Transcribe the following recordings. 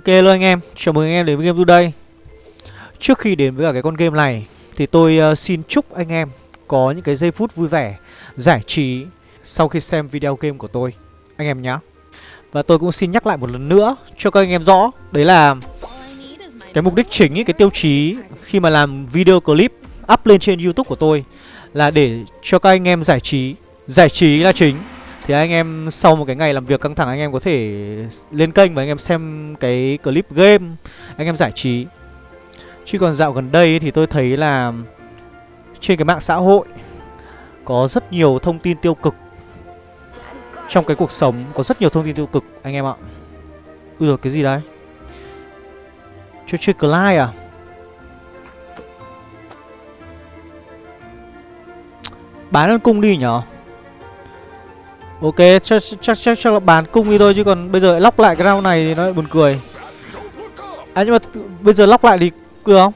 Ok luôn anh em, chào mừng anh em đến với Game Today Trước khi đến với cả cái con game này Thì tôi uh, xin chúc anh em có những cái giây phút vui vẻ, giải trí Sau khi xem video game của tôi. Anh em nhé Và tôi cũng xin nhắc lại một lần nữa cho các anh em rõ Đấy là cái mục đích chính, ý, cái tiêu chí khi mà làm video clip up lên trên youtube của tôi Là để cho các anh em giải trí. Giải trí là chính thì anh em sau một cái ngày làm việc căng thẳng, anh em có thể lên kênh và anh em xem cái clip game, Anh em giải trí. Chứ còn dạo gần đây thì tôi thấy là trên cái mạng xã hội Có rất nhiều thông tin tiêu cực. Trong cái cuộc sống có rất nhiều thông tin tiêu cực, anh em ạ. Ui rồi cái gì đấy Chơi chơi Clyde à? Bán con cung đi nhở? Ok, chắc chắc chắc chắc là bán cung đi thôi chứ còn bây giờ lại lóc lại cái round này thì nó lại buồn cười. À nhưng mà bây giờ lóc lại thì được không?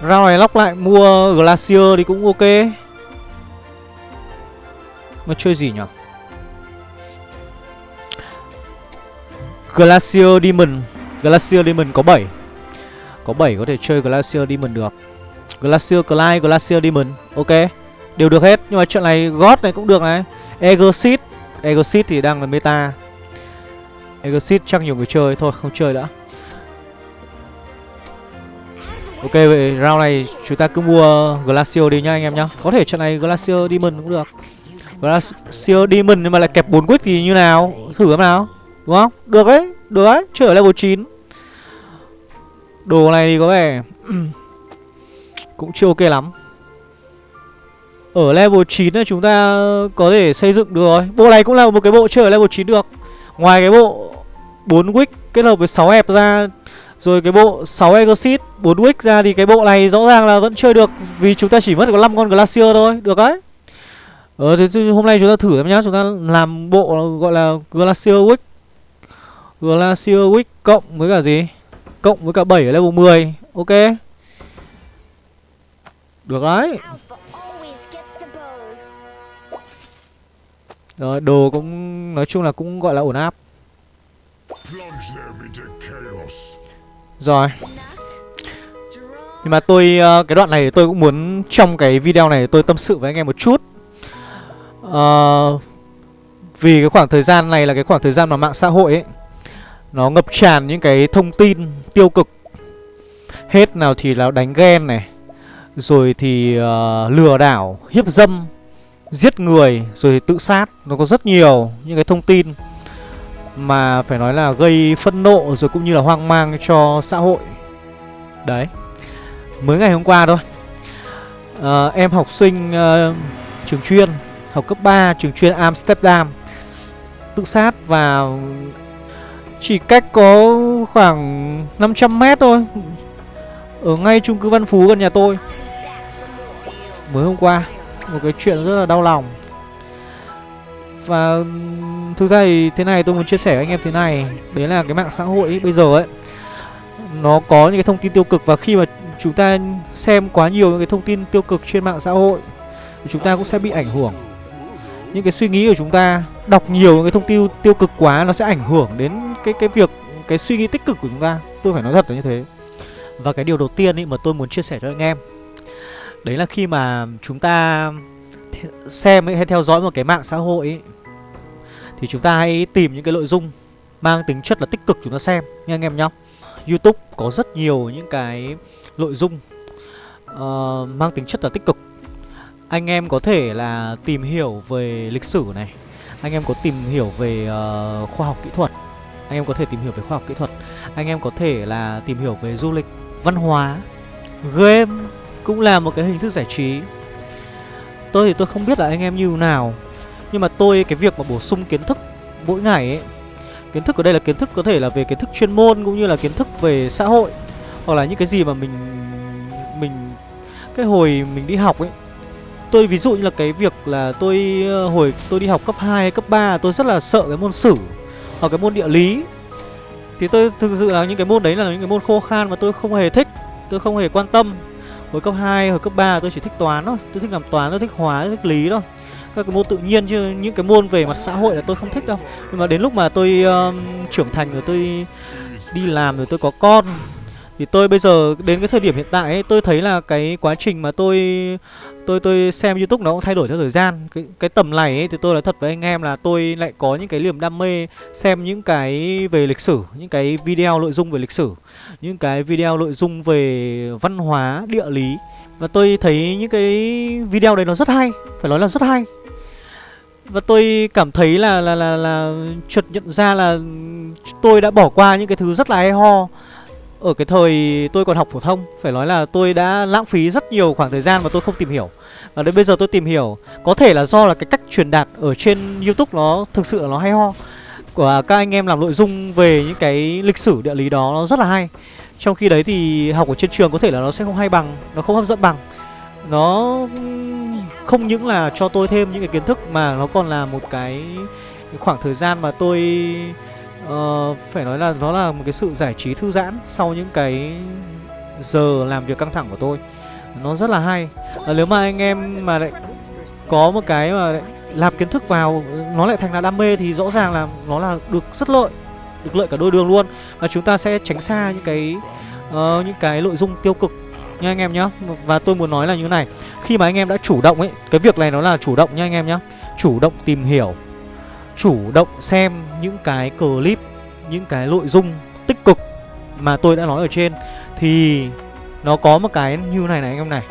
Round này lóc lại mua Glacier thì cũng ok. Mà chơi gì nhỉ? Glacier Demon. Glacier Demon có 7. Có 7 có thể chơi Glacier Demon được. Glacier Clyde, Glacier Demon. Ok. Đều được hết, Nhưng mà chuyện này God này cũng được này. Egosit Egosit thì đang là meta. Egosit chắc nhiều người chơi, Thôi không chơi nữa. Ok, vậy round này chúng ta cứ mua Glacio đi nhá anh em nhá. Có thể trận này Glacio Demon cũng được. Glacio Demon nhưng mà lại kẹp 4 quýt thì như nào? Thử xem nào. Đúng không? Được đấy Được đấy. Chơi ở level 9 Đồ này thì có vẻ Cũng chưa ok lắm ở level 9 là chúng ta có thể xây dựng được rồi. Bộ này cũng là một cái bộ chơi ở level 9 được. Ngoài cái bộ 4 wick kết hợp với 6 hẹp ra, Rồi cái bộ 6 exit 4 wick ra thì cái bộ này rõ ràng là vẫn chơi được Vì chúng ta chỉ mất có 5 con Glacier thôi. Được đấy. Ờ thì hôm nay chúng ta thử xem nhá. Chúng ta làm bộ gọi là Glacier wick. Glacier wick cộng với cả gì? Cộng với cả 7 ở level 10 Ok. Được đấy. Rồi đồ cũng nói chung là cũng gọi là ổn áp. Rồi. Nhưng mà tôi ờ, cái đoạn này tôi cũng muốn trong cái video này tôi tâm sự với anh em một chút. Uh, Vì cái khoảng thời gian này là cái khoảng thời gian mà mạng xã hội ấy Nó ngập tràn những cái thông tin tiêu cực. Hết nào thì là đánh ghen này Rồi thì uh, lừa đảo, hiếp dâm giết người rồi tự sát nó có rất nhiều những cái thông tin mà phải nói là gây phân nộ rồi cũng như là hoang mang cho xã hội. Đấy mới ngày hôm qua thôi. À, em học sinh uh, trường chuyên học cấp 3 trường chuyên Amsterdam. Tự sát và chỉ cách có khoảng 500 mét thôi ở ngay chung cư Văn Phú gần nhà tôi. Mới hôm qua một cái chuyện rất là đau lòng. Và thực ra thì thế này tôi muốn chia sẻ với anh em thế này. Đấy là cái mạng xã hội ấy, bây giờ ấy nó có những cái thông tin tiêu cực và khi mà chúng ta xem quá nhiều những cái thông tin tiêu cực trên mạng xã hội thì chúng ta cũng sẽ bị ảnh hưởng. Những cái suy nghĩ của chúng ta đọc nhiều những cái thông tin tiêu cực quá nó sẽ ảnh hưởng đến cái cái việc cái suy nghĩ tích cực của chúng ta. Tôi phải nói thật là như thế. Và cái điều đầu tiên ý mà tôi muốn chia sẻ cho anh em Đấy là khi mà chúng ta xem ấy, hay theo dõi một cái mạng xã hội ấy, Thì chúng ta hãy tìm những cái nội dung mang tính chất là tích cực chúng ta xem nha anh em nhá. Youtube có rất nhiều những cái nội dung uh, mang tính chất là tích cực. Anh em có thể là tìm hiểu về lịch sử này Anh em có tìm hiểu về uh, khoa học kỹ thuật Anh em có thể tìm hiểu về khoa học kỹ thuật Anh em có thể là tìm hiểu về du lịch, văn hóa, game cũng là một cái hình thức giải trí. Tôi thì tôi không biết là anh em như nào, Nhưng mà tôi, cái việc mà bổ sung kiến thức mỗi ngày ấy, Kiến thức ở đây là kiến thức có thể là về kiến thức chuyên môn cũng như là kiến thức về xã hội, Hoặc là những cái gì mà mình mình, cái hồi mình đi học ấy. Tôi ví dụ như là cái việc là tôi ờ, hồi tôi đi học cấp 2 hay cấp 3 tôi rất là sợ cái môn sử hoặc cái môn địa lý. Thì tôi thực sự là những cái môn đấy là những cái môn khô khan mà tôi không hề thích, Tôi không hề quan tâm. Hồi cấp 2, hồi cấp 3 tôi chỉ thích toán thôi. Tôi thích làm toán, tôi thích hóa, tôi thích lý thôi. Các cái môn tự nhiên chứ những cái môn về mặt xã hội là tôi không thích đâu. Nhưng mà đến lúc mà tôi uh, trưởng thành rồi tôi đi làm rồi tôi có con thì tôi bây giờ đến cái thời điểm hiện tại ấy, tôi thấy là cái quá trình mà tôi tôi tôi xem YouTube nó cũng thay đổi theo thời gian. Cái cái tầm này ấy, thì tôi nói thật với anh em là tôi lại có những cái niềm đam mê xem những cái về lịch sử, những cái video nội dung về lịch sử, những cái video nội dung về văn hóa, địa lý và tôi thấy những cái video đấy nó rất hay, phải nói là rất hay. Và tôi cảm thấy là là là là chợt nhận ra là tôi đã bỏ qua những cái thứ rất là hay ho ở cái thời tôi còn học phổ thông, Phải nói là tôi đã lãng phí rất nhiều khoảng thời gian mà tôi không tìm hiểu. Và đến bây giờ tôi tìm hiểu, Có thể là do là cái cách truyền đạt ở trên Youtube nó thực sự là nó hay ho. Của các anh em làm nội dung về những cái lịch sử địa lý đó nó rất là hay. Trong khi đấy thì học ở trên trường có thể là nó sẽ không hay bằng, Nó không hấp dẫn bằng. Nó không những là cho tôi thêm những cái kiến thức Mà nó còn là một cái khoảng thời gian mà tôi uh, phải nói là nó là một cái sự giải trí thư giãn sau những cái giờ làm việc căng thẳng của tôi. Nó rất là hay. Uh, nếu mà anh em mà lại có một cái mà lại làm kiến thức vào nó lại thành là đam mê thì rõ ràng là nó là được rất lợi được lợi cả đôi đường luôn. Và chúng ta sẽ tránh xa những cái uh, những cái nội dung tiêu cực nha anh em nhá. Và tôi muốn nói là như này khi mà anh em đã chủ động ấy cái việc này nó là chủ động nha anh em nhá. Chủ động tìm hiểu chủ động xem những cái clip, những cái nội dung tích cực mà tôi đã nói ở trên thì nó có một cái như này này anh em này.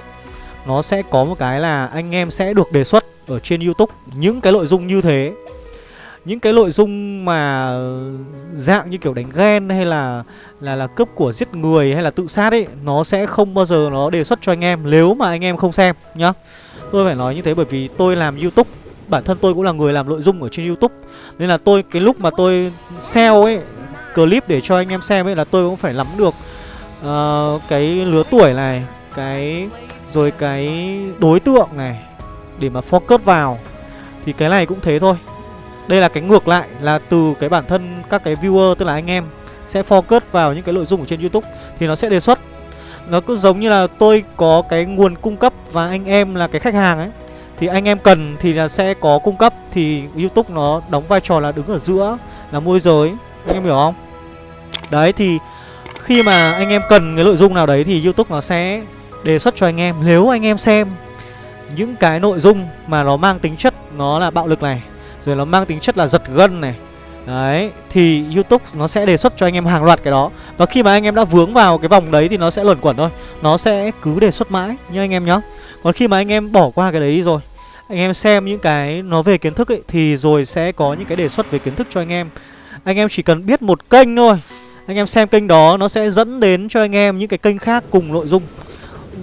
Nó sẽ có một cái là anh em sẽ được đề xuất ở trên YouTube những cái nội dung như thế. Những cái nội dung mà dạng như kiểu đánh ghen hay là là là cướp của giết người hay là tự sát ấy nó sẽ không bao giờ nó đề xuất cho anh em nếu mà anh em không xem nhá. Tôi phải nói như thế bởi vì tôi làm YouTube bản thân tôi cũng là người làm nội dung ở trên YouTube. Nên là tôi cái lúc mà tôi sell ấy Clip để cho anh em xem ấy là tôi cũng phải nắm được uh, Cái lứa tuổi này Cái Rồi cái đối tượng này Để mà focus vào. Thì cái này cũng thế thôi. Đây là cái ngược lại là từ cái bản thân các cái viewer tức là anh em Sẽ focus vào những cái nội dung ở trên YouTube. Thì nó sẽ đề xuất. Nó cứ giống như là tôi có cái nguồn cung cấp và anh em là cái khách hàng ấy thì anh em cần thì là sẽ có cung cấp. Thì Youtube nó đóng vai trò là đứng ở giữa Là môi giới. Anh em hiểu không? Đấy thì khi mà anh em cần cái nội dung nào đấy Thì Youtube nó sẽ đề xuất cho anh em. Nếu anh em xem những cái nội dung mà nó mang tính chất Nó là bạo lực này Rồi nó mang tính chất là giật gân này Đấy, thì YouTube nó sẽ đề xuất cho anh em hàng loạt cái đó. Và khi mà anh em đã vướng vào cái vòng đấy thì nó sẽ luẩn quẩn thôi. Nó sẽ cứ đề xuất mãi nha anh em nhá. Còn khi mà anh em bỏ qua cái đấy rồi anh em xem những cái nó về kiến thức ấy Thì rồi sẽ có những cái đề xuất về kiến thức cho anh em. Anh em chỉ cần biết một kênh thôi. Anh em xem kênh đó Nó sẽ dẫn đến cho anh em những cái kênh khác cùng nội dung.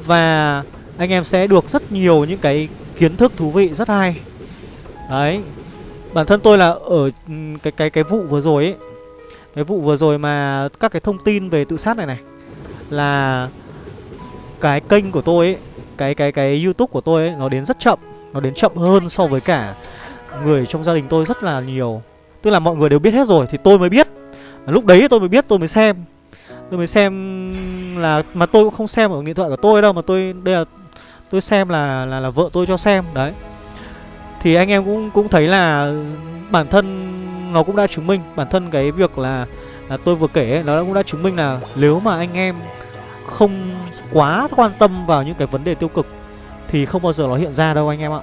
Và anh em sẽ được rất nhiều những cái kiến thức thú vị rất hay. Đấy. Bản thân tôi là ở ừ, cái cái cái vụ vừa rồi ấy Cái vụ vừa rồi mà các cái thông tin về tự sát này này Là cái kênh của tôi ấy cái cái cái YouTube của tôi ấy nó đến rất chậm, nó đến chậm hơn so với cả người trong gia đình tôi rất là nhiều. Tức là mọi người đều biết hết rồi thì tôi mới biết. Lúc đấy tôi mới biết, tôi mới xem. Tôi mới xem là mà tôi cũng không xem ở điện thoại của tôi đâu mà tôi đây là tôi xem là là là vợ tôi cho xem đấy. Thì anh em cũng cũng thấy là bản thân nó cũng đã chứng minh bản thân cái việc là là tôi vừa kể nó cũng đã chứng minh là nếu mà anh em không quá quan tâm vào những cái vấn đề tiêu cực thì không bao giờ nó hiện ra đâu anh em ạ.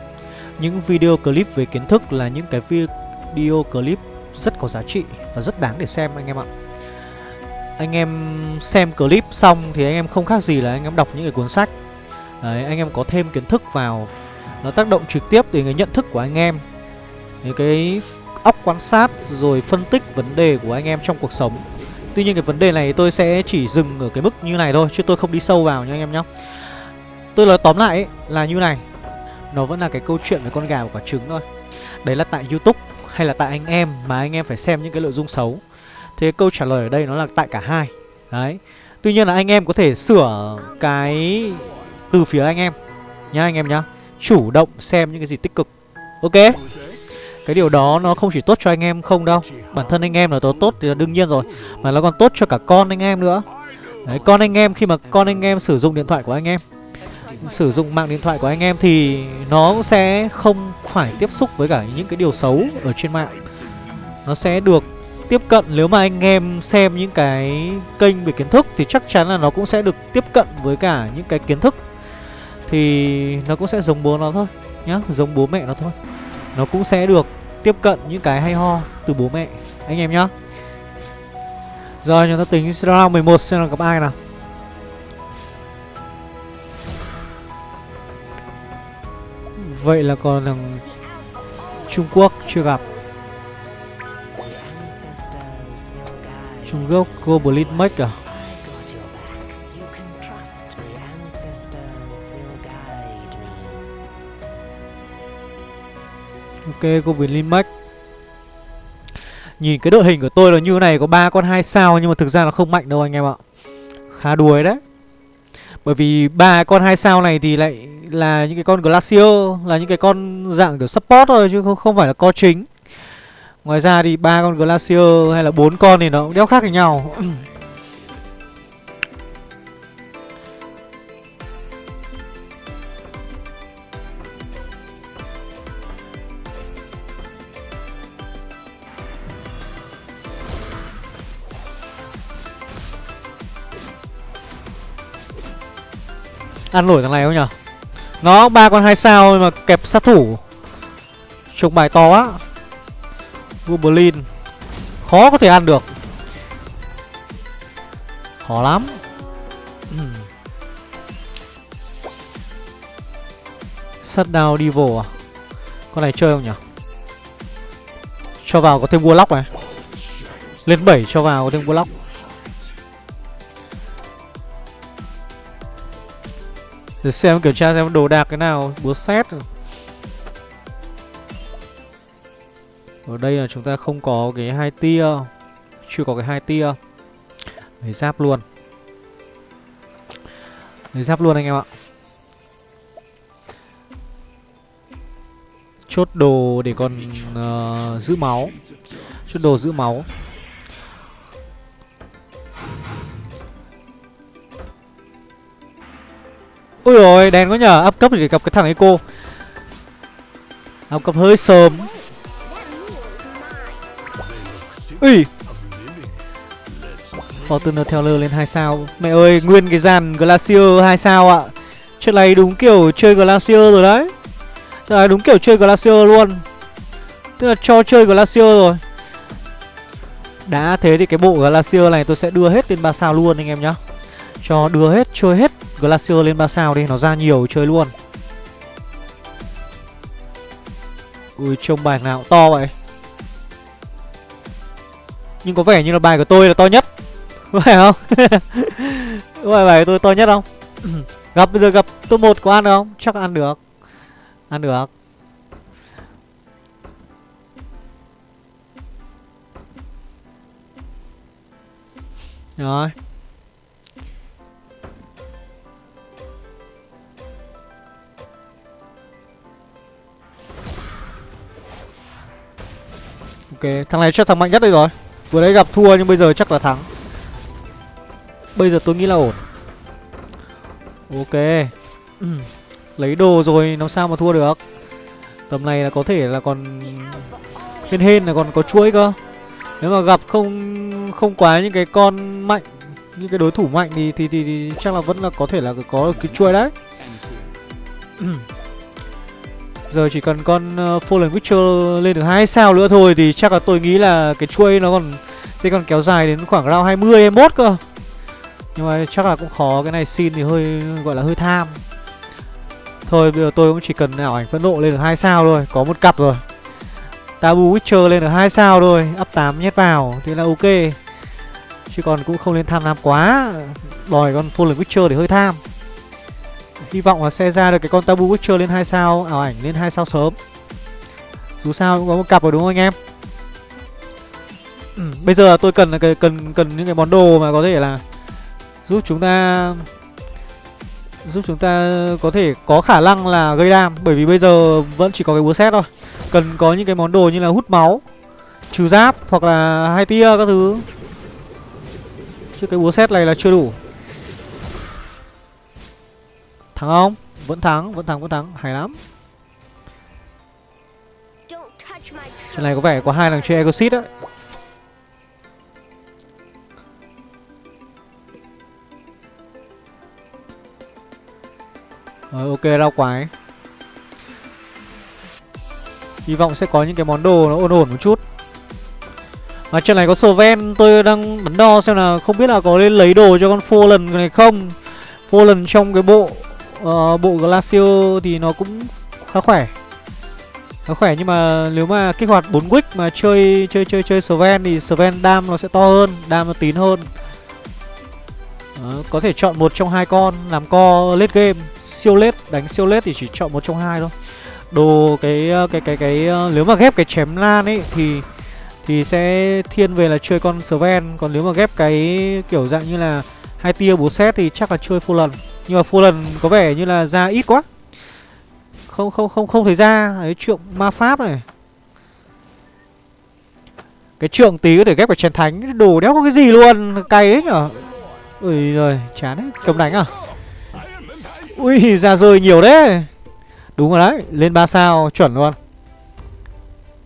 Những video clip về kiến thức là những cái video clip rất có giá trị và rất đáng để xem anh em ạ. Anh em xem clip xong thì anh em không khác gì là anh em đọc những cái cuốn sách. Đấy, anh em có thêm kiến thức vào nó tác động trực tiếp đến cái nhận thức của anh em. Những cái óc quan sát rồi phân tích vấn đề của anh em trong cuộc sống Tuy nhiên cái vấn đề này tôi sẽ chỉ dừng ở cái mức như này thôi Chứ tôi không đi sâu vào nha anh em nhé Tôi nói tóm lại ấy, là như này. Nó vẫn là cái câu chuyện về con gà và quả trứng thôi. Đấy là tại Youtube hay là tại anh em Mà anh em phải xem những cái nội dung xấu. Thế câu trả lời ở đây nó là tại cả hai. Đấy. Tuy nhiên là anh em có thể sửa cái từ phía anh em. Nhá anh em nhá. Chủ động xem những cái gì tích cực. Ok? Cái điều đó nó không chỉ tốt cho anh em không đâu. Bản thân anh em là tốt tốt thì là đương nhiên rồi. Mà nó còn tốt cho cả con anh em nữa. Đấy, con anh em khi mà con anh em sử dụng điện thoại của anh em sử dụng mạng điện thoại của anh em thì nó sẽ không phải tiếp xúc với cả những cái điều xấu ở trên mạng. Nó sẽ được tiếp cận, nếu mà anh em xem những cái kênh về kiến thức thì chắc chắn là nó cũng sẽ được tiếp cận với cả những cái kiến thức. Thì nó cũng sẽ giống bố nó thôi nhá, giống bố mẹ nó thôi. Nó cũng sẽ được tiếp cận những cái hay ho từ bố mẹ, anh em nhá. Rồi, chúng ta tính round 11 xem là gặp ai nào. Vậy là còn thằng Trung Quốc chưa gặp. Trung Quốc Goblin Mech à? Ok Goblin Mech Nhìn cái đội hình của tôi là như này, Có ba con hai sao nhưng mà thực ra nó không mạnh đâu anh em ạ. Khá đuối đấy. Bởi vì ba con hai sao này thì lại là những cái con Glacier Là những cái con dạng kiểu support thôi chứ không, không phải là co chính. Ngoài ra thì ba con Glacier hay là bốn con thì nó cũng đéo khác với nhau. Ăn nổi thằng này không nhở? Nó ba con hai sao mà kẹp sát thủ. Chụp bài to quá. Goblin Khó có thể ăn được. Khó lắm. Sắt Shutdown Devil à? Con này chơi không nhỉ Cho vào có thêm Warlock này. Lên 7 cho vào có thêm Warlock. Để xem kiểm tra xem đồ đạc cái nào Búa xét. Ở đây là chúng ta không có cái hai tia Chưa có cái hai tia. Lấy giáp luôn. Lấy giáp luôn anh em ạ. Chốt đồ để còn uh, giữ máu. Chốt đồ giữ máu. Ui rồi đèn quá nhờ. Up cấp thì gặp cái thằng Eco Up cấp hơi sớm. Ui. Fortuner Teller lên 2 sao. Mẹ ơi, nguyên cái dàn Glacier 2 sao ạ. Chuyện này đúng kiểu chơi Glacier rồi đấy. Chuyện này đúng kiểu chơi Glacier luôn. Tức là cho chơi Glacier rồi. Đã thế thì cái bộ Glacier này tôi sẽ đưa hết lên 3 sao luôn anh em nhá. Cho đưa hết, chơi hết Glacier lên 3 sao đi, nó ra nhiều chơi luôn Ui trông bài nào to vậy Nhưng có vẻ như là bài của tôi là to nhất Phải không? có phải bài của tôi to nhất không? gặp bây giờ gặp top 1 có ăn được không? Chắc ăn được Ăn được Rồi Ok, thằng này chắc thằng mạnh nhất đây rồi. Vừa đấy gặp thua nhưng bây giờ chắc là thắng. Bây giờ tôi nghĩ là ổn. Ok. Lấy đồ rồi nó sao mà thua được? Tầm này là có thể là còn Hên hên là còn có chuỗi cơ. Nếu mà gặp không không quá những cái con mạnh Những cái đối thủ mạnh thì thì, thì, thì chắc là vẫn là có thể là có cái chuỗi đấy Giờ chỉ cần con uh, Fallen Witcher lên được hai sao nữa thôi Thì chắc là tôi nghĩ là cái chuôi nó còn Sẽ còn kéo dài đến khoảng round 20, 21 cơ. Nhưng mà chắc là cũng khó Cái này xin thì hơi gọi là hơi tham. Thôi bây giờ tôi cũng chỉ cần ảo ảnh phẫn nộ lên được hai sao thôi Có một cặp rồi. Tabu Witcher lên được hai sao thôi Up 8 nhét vào Thì là ok. Chứ còn cũng không nên tham lam quá. Đòi con Fallen Witcher thì hơi tham. Hy vọng là sẽ ra được cái con Tabu Witcher lên 2 sao Ảo ảnh lên 2 sao sớm. Dù sao cũng có một cặp rồi đúng không anh em? Ừ, Bây giờ tôi cần cần cần cần những cái món đồ mà có thể là Giúp chúng ta Giúp chúng ta có thể có khả năng là gây đam. Bởi vì bây giờ vẫn chỉ có cái búa xét thôi. Cần có những cái món đồ như là hút máu Trừ giáp hoặc là hai tia các thứ. Chứ cái búa xét này là chưa đủ. Thắng không? Vẫn thắng, vẫn thắng, vẫn thắng. Hay lắm. Trận này có vẻ có hai thằng chơi Exit đấy Rồi ờ, ok rau quái. Hy vọng sẽ có những cái món đồ nó ổn ổn một chút. Mà trận này có Sven Tôi đang đắn đo xem là không biết là có nên lấy đồ cho con Fallen này không. Fallen trong cái bộ uh, Bộ glacio thì nó cũng khá khỏe. Khá khỏe nhưng mà nếu mà kích hoạt 4 quick mà chơi chơi chơi chơi Sven thì Sven đam nó sẽ to hơn Đam nó tín hơn. Đó, Có thể chọn một trong hai con làm co late game. Siêu late, đánh siêu late thì chỉ chọn một trong hai thôi. Đồ cái cái cái cái, cái nếu mà ghép cái chém lan ấy thì thì sẽ thiên về là chơi con Sven. Còn nếu mà ghép cái kiểu dạng như là hai tia bố xét thì chắc là chơi full lần nhưng mà full lần có vẻ như là ra ít quá. Không không không không thấy ra. Cái trượng ma pháp này. Cái trượng tí có thể ghép vào chén thánh. Đồ đéo có cái gì luôn? Cay đấy nhở? Ui rồi chán đấy. Cầm đánh à? Ui ra rơi nhiều đấy. Đúng rồi đấy, lên 3 sao chuẩn luôn.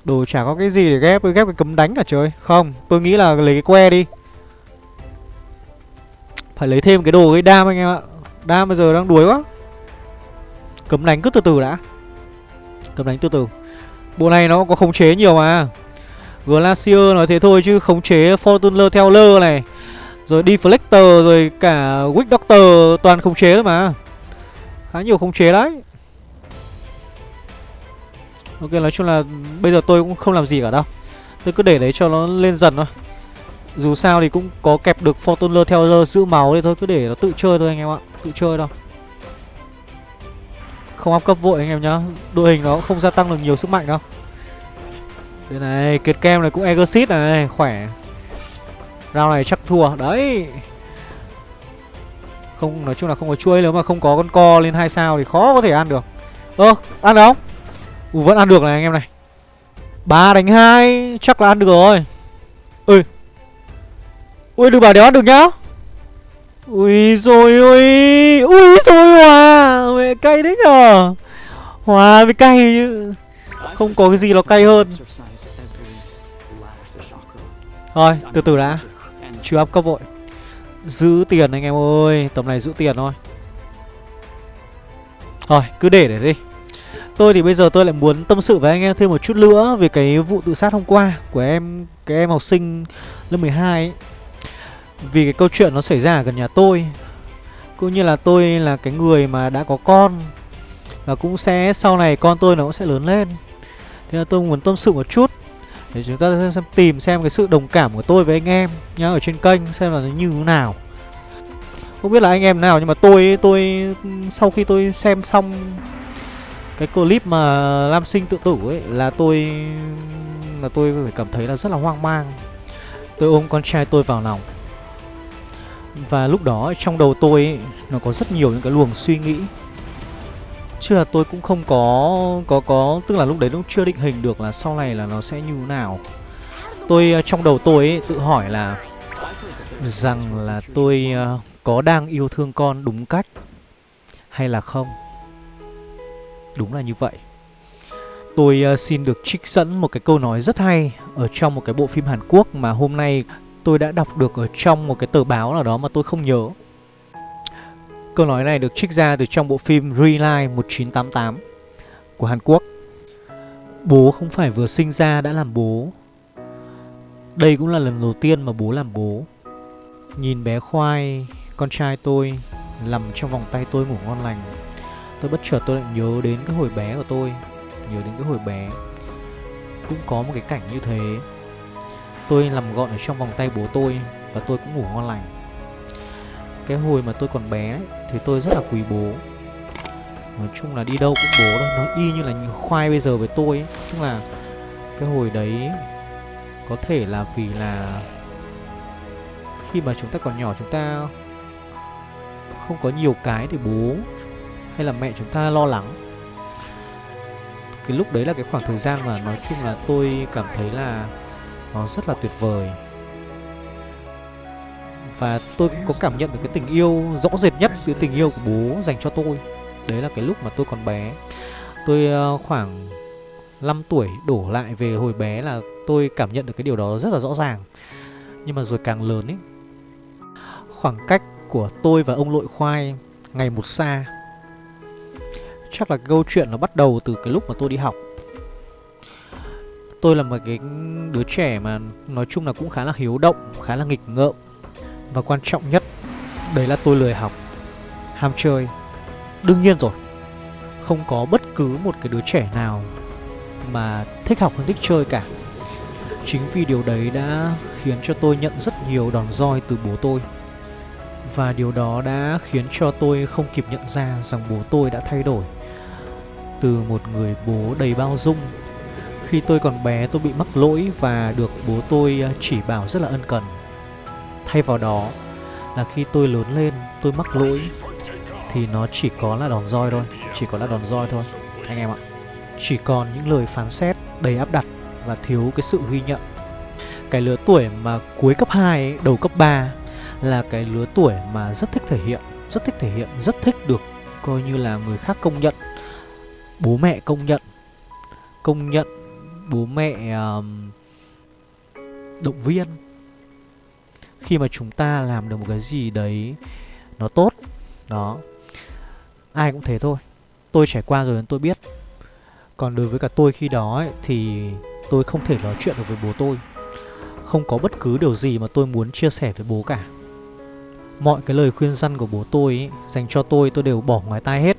Đồ chả có cái gì để ghép, ghép cái cấm đánh cả trời. Không, tôi nghĩ là lấy cái que đi. Phải lấy thêm cái đồ cái đam anh em ạ. Đam bây giờ đang đuối quá. Cấm đánh cứ từ từ đã. Cấm đánh từ từ. Bộ này nó có khống chế nhiều mà. Glacier nói thế thôi chứ khống chế Fortuner theo lơ này. Rồi Deflector, rồi cả Wick Doctor toàn khống chế thôi mà. Khá nhiều khống chế đấy. Ok, nói chung là bây giờ tôi cũng không làm gì cả đâu. Tôi cứ để đấy cho nó lên dần thôi. Dù sao thì cũng có kẹp được Fortuner theo lơ giữ máu đi thôi, Cứ để nó tự chơi thôi anh em ạ, Tự chơi đâu. Không áp cấp vội anh em nhá, Đội hình nó không gia tăng được nhiều sức mạnh đâu. Đây này, Kiệt kem này cũng Exit này Khỏe. Round này chắc thua, Đấy. Không, nói chung là không có chuỗi, Nếu mà không có con co lên hai sao thì khó có thể ăn được. Ơ, ăn được không Ui vẫn ăn được này anh em này. Ba đánh hai, Chắc là ăn được rồi. Ơi Ui, đừng bảo đéo ăn được nhá. Ui rồi ui Ui rồi hòa, Mẹ cay đấy nhở? Hòa với cay chứ. Không có cái gì nó cay hơn. Thôi, từ từ đã. Chưa áp cấp vội. Giữ tiền anh em ơi, Tầm này giữ tiền thôi. Thôi, cứ để để đi. Tôi thì bây giờ tôi lại muốn tâm sự với anh em thêm một chút nữa về cái vụ tự sát hôm qua của em, cái em học sinh lớp 12 ấy. Vì cái câu chuyện nó xảy ra ở gần nhà tôi. Cũng như là tôi là cái người mà đã có con và cũng sẽ sau này con tôi nó cũng sẽ lớn lên. Thế là tôi muốn tâm sự một chút để chúng ta xem, xem tìm xem cái sự đồng cảm của tôi với anh em nhá ở trên kênh xem là nó như thế nào. Không biết là anh em nào nhưng mà tôi tôi sau khi tôi xem xong cái clip mà Lam Sinh tự tử ấy là tôi là tôi phải cảm thấy là rất là hoang mang. Tôi ôm con trai tôi vào lòng. Và lúc đó trong đầu tôi ấy, nó có rất nhiều những cái luồng suy nghĩ. Chứ là tôi cũng không có có có tức là lúc đấy cũng chưa định hình được là sau này là nó sẽ như thế nào. Tôi ờ, trong đầu tôi ấy, tự hỏi là rằng là tôi uh, có đang yêu thương con đúng cách hay là không. Đúng là như vậy Tôi uh, xin được trích dẫn một cái câu nói rất hay Ở trong một cái bộ phim Hàn Quốc mà hôm nay tôi đã đọc được ở trong một cái tờ báo nào đó mà tôi không nhớ. Câu nói này được trích ra từ trong bộ phim Reline 1988 của Hàn Quốc. Bố không phải vừa sinh ra đã làm bố. Đây cũng là lần đầu tiên mà bố làm bố. Nhìn bé khoai, con trai tôi nằm trong vòng tay tôi ngủ ngon lành. Tôi bất chợt tôi lại nhớ đến cái hồi bé của tôi Nhớ đến cái hồi bé. Cũng có một cái cảnh như thế. Tôi nằm gọn ở trong vòng tay bố tôi Và tôi cũng ngủ ngon lành. Cái hồi mà tôi còn bé Thì tôi rất là quý bố. Nói chung là đi đâu cũng bố thôi, Nó y như là khoai bây giờ với tôi ấy. Chung là cái hồi đấy Có thể là vì là Khi mà chúng ta còn nhỏ, chúng ta Không có nhiều cái để bố hay là mẹ chúng ta lo lắng. Cái lúc đấy là cái khoảng thời gian mà nói chung là tôi cảm thấy là nó rất là tuyệt vời. Và tôi cũng có cảm nhận được cái tình yêu, rõ rệt nhất cái tình yêu của bố dành cho tôi. Đấy là cái lúc mà tôi còn bé. Tôi ờ, khoảng 5 tuổi đổ lại về hồi bé là tôi cảm nhận được cái điều đó rất là rõ ràng. Nhưng mà rồi càng lớn ấy, Khoảng cách của tôi và ông lội khoai ngày một xa. Chắc là câu chuyện nó bắt đầu từ cái lúc mà tôi đi học. Tôi là một cái đứa trẻ mà nói chung là cũng khá là hiếu động, khá là nghịch ngợm. Và quan trọng nhất, đấy là tôi lười học, ham chơi. Đương nhiên rồi, không có bất cứ một cái đứa trẻ nào mà thích học hơn thích chơi cả. Chính vì điều đấy đã khiến cho tôi nhận rất nhiều đòn roi từ bố tôi. Và điều đó đã khiến cho tôi không kịp nhận ra rằng bố tôi đã thay đổi. Từ một người bố đầy bao dung khi tôi còn bé tôi bị mắc lỗi và được bố tôi ờ, chỉ bảo rất là ân cần. Thay vào đó là khi tôi lớn lên tôi mắc lỗi Thì nó chỉ có là đòn roi thôi Chỉ có là đòn roi thôi Anh em ạ. Chỉ còn những lời phán xét đầy áp đặt và thiếu cái sự ghi nhận. Cái lứa tuổi mà cuối cấp 2, đầu cấp 3 là cái lứa tuổi mà rất thích thể hiện Rất thích thể hiện, rất thích được coi như là người khác công nhận Bố mẹ công nhận Công nhận bố mẹ um, động viên. Khi mà chúng ta làm được một cái gì đấy nó tốt Đó Ai cũng thế thôi. Tôi trải qua rồi nên tôi biết. Còn đối với cả tôi khi đó ấy, thì tôi không thể nói chuyện được với bố tôi. Không có bất cứ điều gì mà tôi muốn chia sẻ với bố cả. Mọi cái lời khuyên răn của bố tôi ấy, dành cho tôi tôi đều bỏ ngoài tai hết.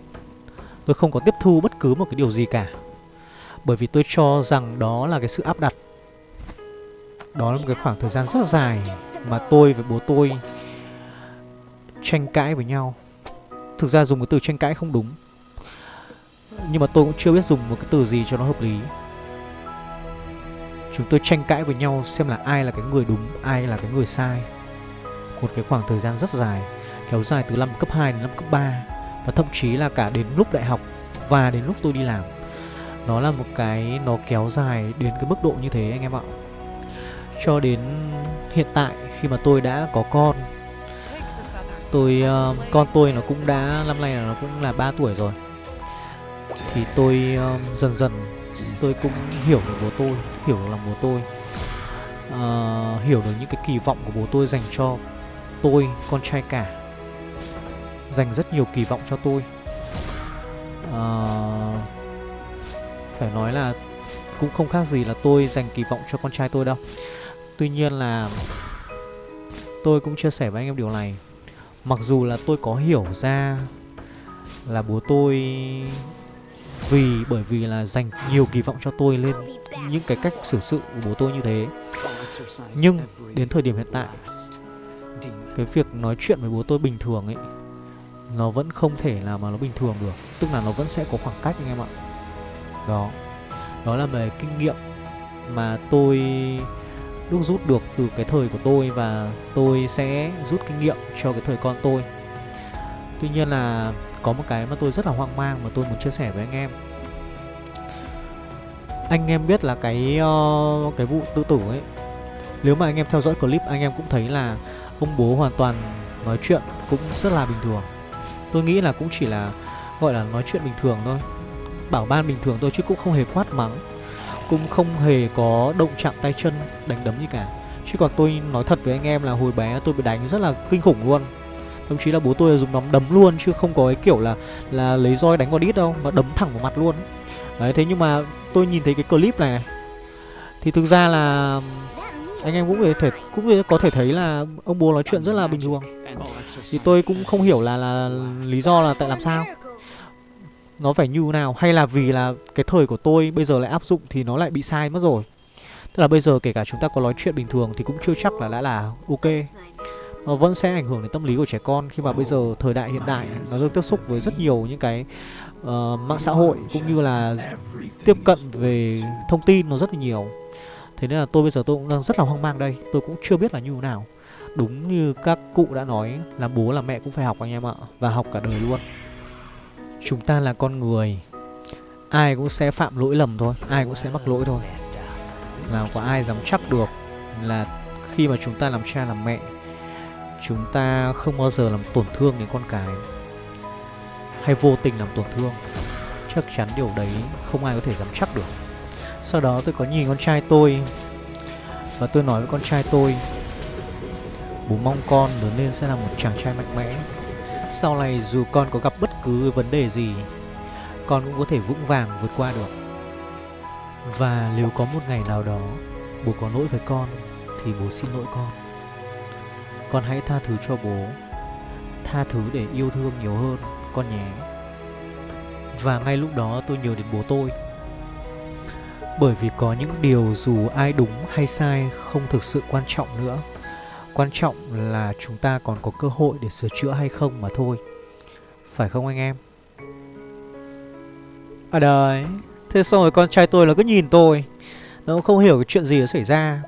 Tôi không có tiếp thu bất cứ một cái điều gì cả. Bởi vì tôi cho rằng đó là cái sự áp đặt. Đó là một cái khoảng thời gian rất dài Mà tôi với bố tôi tranh cãi với nhau. Thực ra dùng cái từ tranh cãi không đúng nhưng mà tôi cũng chưa biết dùng một cái từ gì cho nó hợp lý. Chúng tôi tranh cãi với nhau xem là ai là cái người đúng, ai là cái người sai. Một cái khoảng thời gian rất dài Kéo dài từ năm cấp 2 đến năm cấp 3 Và thậm chí là cả đến lúc đại học Và đến lúc tôi đi làm. Nó là một cái nó kéo dài đến cái mức độ như thế anh em ạ. Cho đến hiện tại khi mà tôi đã có con Tôi, uh, con tôi nó cũng đã, năm nay là nó cũng là 3 tuổi rồi. Thì tôi uh, dần dần tôi cũng hiểu được bố tôi hiểu được lòng bố tôi. Uh, hiểu được những cái kỳ vọng của bố tôi dành cho tôi con trai cả. Dành rất nhiều kỳ vọng cho tôi. Uh, phải nói là cũng không khác gì là tôi dành kỳ vọng cho con trai tôi đâu. Tuy nhiên là tôi cũng chia sẻ với anh em điều này. Mặc dù là tôi có hiểu ra là bố tôi vì, bởi vì là dành nhiều kỳ vọng cho tôi lên những cái cách xử sự của bố tôi như thế. Nhưng đến thời điểm hiện tại, cái việc nói chuyện với bố tôi bình thường ấy, nó vẫn không thể là mà nó bình thường được. Tức là nó vẫn sẽ có khoảng cách anh em ạ đó. Đó là về kinh nghiệm mà tôi đúc rút được từ cái thời của tôi và tôi sẽ rút kinh nghiệm cho cái thời con tôi. Tuy nhiên là có một cái mà tôi rất là hoang mang mà tôi muốn chia sẻ với anh em. Anh em biết là cái uh, cái vụ tự tử ấy nếu mà anh em theo dõi clip anh em cũng thấy là ông bố hoàn toàn nói chuyện cũng rất là bình thường. Tôi nghĩ là cũng chỉ là gọi là nói chuyện bình thường thôi bảo ban bình thường thôi chứ cũng không hề quát mắng, cũng không hề có động chạm tay chân, đánh đấm gì cả. Chứ còn tôi nói thật với anh em là hồi bé tôi bị đánh rất là kinh khủng luôn. Thậm chí là bố tôi dùng nắm đấm luôn, chứ không có cái kiểu là là lấy roi đánh vào đít đâu, mà đấm thẳng vào mặt luôn. Đấy, thế nhưng mà tôi nhìn thấy cái clip này, thì thực ra là anh em cũng có thể, cũng có thể thấy là ông bố nói chuyện rất là bình thường. Thì tôi cũng không hiểu là là lý do là tại làm sao nó phải như nào? Hay là vì là cái thời của tôi bây giờ lại áp dụng thì nó lại bị sai mất rồi? Tức là bây giờ kể cả chúng ta có nói chuyện bình thường thì cũng chưa chắc là đã là ok. Nó vẫn sẽ ảnh hưởng đến tâm lý của trẻ con khi mà bây giờ thời đại hiện đại nó được tiếp xúc với rất nhiều những cái uh, mạng xã hội cũng như là tiếp cận về thông tin nó rất là nhiều. Thế nên là tôi bây giờ tôi cũng đang rất là hoang mang đây. Tôi cũng chưa biết là như thế nào. Đúng như các cụ đã nói là bố là mẹ cũng phải học anh em ạ và học cả đời luôn chúng ta là con người. Ai cũng sẽ phạm lỗi lầm thôi. Ai cũng sẽ mắc lỗi thôi. Nào có ai dám chắc được là khi mà chúng ta làm cha làm mẹ, chúng ta không bao giờ làm tổn thương đến con cái? Hay vô tình làm tổn thương? Chắc chắn điều đấy không ai có thể dám chắc được. Sau đó tôi có nhìn con trai tôi. Và tôi nói với con trai tôi, Bố mong con lớn lên sẽ là một chàng trai mạnh mẽ. Sau này dù con có gặp bất cứ vấn đề gì, Con cũng có thể vững vàng vượt qua được. Và nếu có một ngày nào đó Bố có lỗi với con, Thì bố xin lỗi con. Con hãy tha thứ cho bố, Tha thứ để yêu thương nhiều hơn Con nhé. Và ngay lúc đó tôi nhớ đến bố tôi. Bởi vì có những điều dù ai đúng hay sai Không thực sự quan trọng nữa. Quan trọng là chúng ta còn có cơ hội để sửa chữa hay không mà thôi. Phải không anh em? À đấy Thế xong rồi con trai tôi nó cứ nhìn tôi. Nó cũng không hiểu cái chuyện gì đã xảy ra.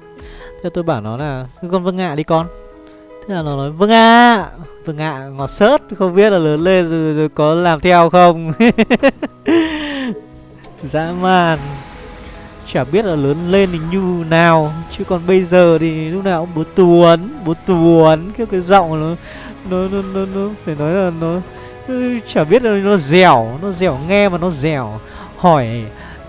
Thế tôi bảo nó là Con vâng ạ đi con. Thế là nó nói vâng ạ Vâng ạ ngọt sớt Không biết là lớn lên rồi, rồi có làm theo không? Dã man. Chả biết là lớn lên thì như nào. Chứ còn bây giờ thì lúc nào cũng bố tuấn Bố tuấn Cái cái giọng nó nó, nó, nó, nó Phải nói là nó ừ, Chả biết là nó dẻo Nó dẻo nghe mà nó dẻo. Hỏi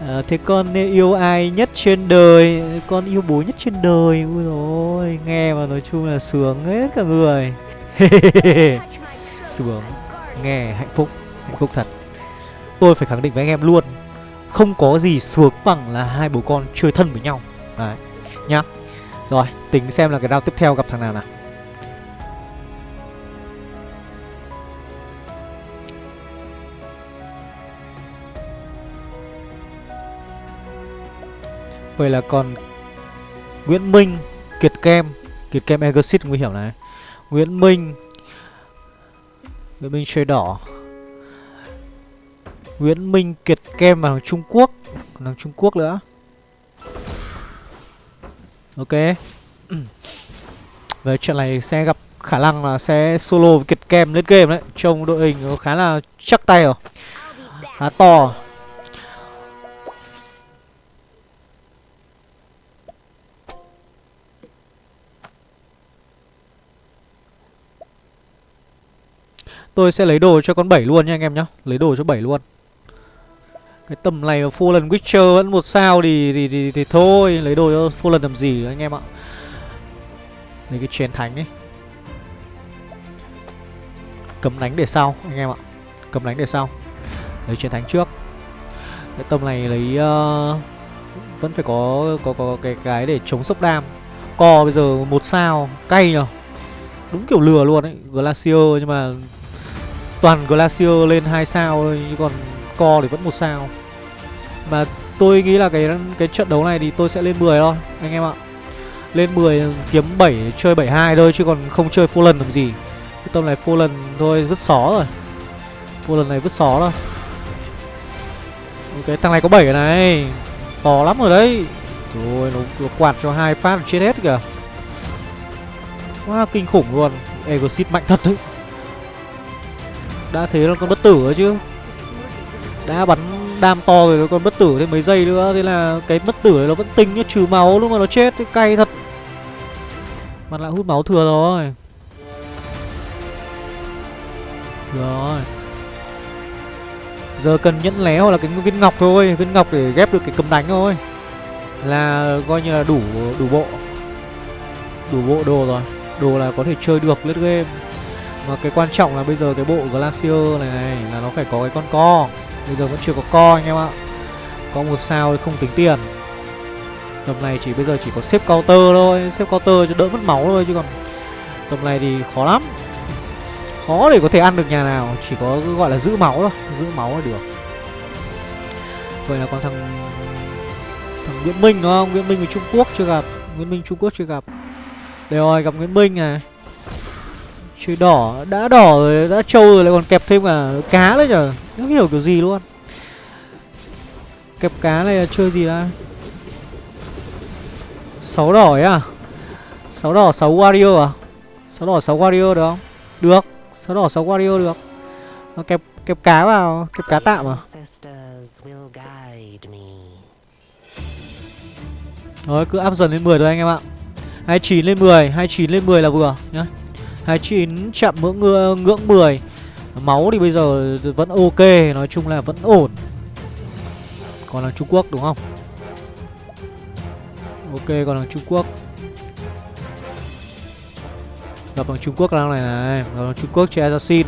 à, Thế con yêu ai nhất trên đời? Con yêu bố nhất trên đời? Ui dồi Nghe mà nói chung là sướng hết cả người. Sướng Nghe hạnh phúc Hạnh phúc thật. Tôi phải khẳng định với anh em luôn không có gì sướng bằng là hai bố con chơi thân với nhau. Đấy, Nhá. Rồi, tính xem là cái round tiếp theo gặp thằng nào nào. Vậy là còn Nguyễn Minh, Kiệt Kem. Kiệt Kem Exit nguy hiểm này. Nguyễn Minh. Nguyễn Minh chơi đỏ. Nguyễn Minh, Kiệt Kem và thằng Trung Quốc. Thằng Trung Quốc nữa. Ok. Về trận này sẽ gặp khả năng là sẽ solo với Kiệt Kem lên game đấy. Trông đội hình khá là chắc tay rồi. Khá to. Tôi sẽ lấy đồ cho con 7 luôn nha anh em nhá. Lấy đồ cho 7 luôn. Cái tầm này full lần Witcher vẫn một sao thì, thì, thì, thì thôi Lấy đồ cho full lần làm gì anh em ạ? Lấy cái chén thánh ấy Cấm đánh để sau anh em ạ. Cấm đánh để sau. Lấy chén thánh trước. Cái tầm này lấy uh, Vẫn phải có có có cái cái để chống sốc đam. Co bây giờ một sao Cay nhở Đúng kiểu lừa luôn ấy Glacier nhưng mà toàn Glacier lên hai sao thôi chứ còn Co thì vẫn một sao. Mà tôi nghĩ là cái cái trận đấu này thì tôi sẽ lên 10 thôi anh em ạ. Lên 10 ừ, kiếm 7 chơi 72 thôi chứ còn không chơi full lần làm gì. Cái tầm này full lần thôi vứt xó rồi. Full lần này vứt xó rồi Ok, thằng này có 7 này. To lắm rồi đấy. Rồi nó, nó quạt cho hai phát chết hết kìa. Quá wow, kinh khủng luôn. Egosit mạnh thật đấy. Đã thế là con bất tử rồi chứ Đã bắn đam to rồi nó còn bất tử thêm mấy giây nữa. Thế là cái bất tử này nó vẫn tinh nhá Trừ máu lúc mà nó chết. Thì cay thật. Mặt lại hút máu thừa rồi. Rồi. Giờ cần nhẫn lé hoặc là cái viên ngọc thôi. Viên ngọc để ghép được cái cầm đánh thôi. Là coi như là đủ đủ bộ. Đủ bộ đồ rồi. Đồ là có thể chơi được lướt game. Mà cái quan trọng là bây giờ cái bộ Glacier này này là nó phải có cái con co. Bây giờ vẫn chưa có co anh em ạ. Có một sao không tính tiền. Tầm này chỉ bây giờ chỉ có xếp counter thôi, Xếp counter cho đỡ mất máu thôi chứ còn Tầm này thì khó lắm. Khó để có thể ăn được nhà nào, Chỉ có gọi là giữ máu thôi, Giữ máu là được. Vậy là còn thằng Thằng Nguyễn Minh đúng không? Nguyễn Minh với Trung Quốc chưa gặp, Nguyễn Minh Trung Quốc chưa gặp. Đây rồi, gặp Nguyễn Minh này. Chơi đỏ, đã đỏ rồi, đã trâu rồi lại còn kẹp thêm cả cá nữa nhở? Không hiểu kiểu gì luôn. Kẹp cá này là chơi gì đây sáu đỏ ấy à? Sáu đỏ sáu warrior à? Sáu đỏ sáu warrior được không? Được sáu đỏ sáu warrior được. Nó kẹp kẹp cá vào Kẹp cá tạm à? Rồi cứ áp dần lên 10 thôi anh em ạ. 29 lên 10 29 lên 10 là vừa nhá 29 chạm ngưỡng ngưỡng 10 Máu thì bây giờ vẫn ok, Nói chung là vẫn ổn. Còn là Trung Quốc đúng không? Ok, còn là Trung Quốc. Gặp bằng Trung Quốc đang này này, Gặp bằng Trung Quốc chơi Assassin